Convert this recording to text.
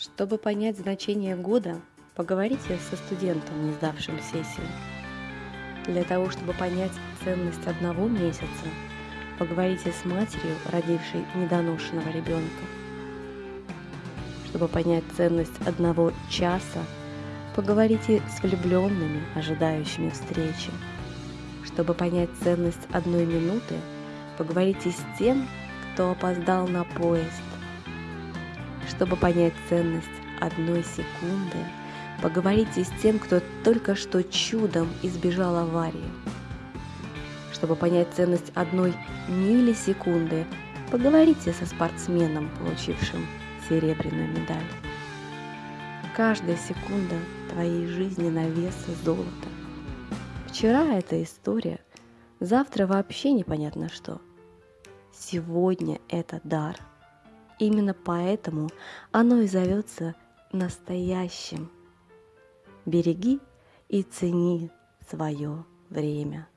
Чтобы понять значение года, поговорите со студентом, не сдавшим сессию. Для того, чтобы понять ценность одного месяца, поговорите с матерью, родившей недоношенного ребенка. Чтобы понять ценность одного часа, поговорите с влюбленными, ожидающими встречи. Чтобы понять ценность одной минуты, поговорите с тем, кто опоздал на поезд чтобы понять ценность одной секунды, поговорите с тем, кто только что чудом избежал аварии. Чтобы понять ценность одной миллисекунды, поговорите со спортсменом, получившим серебряную медаль. Каждая секунда твоей жизни на вес золота. Вчера это история, завтра вообще непонятно что. Сегодня это дар – Именно поэтому оно и зовется настоящим. Береги и цени свое время.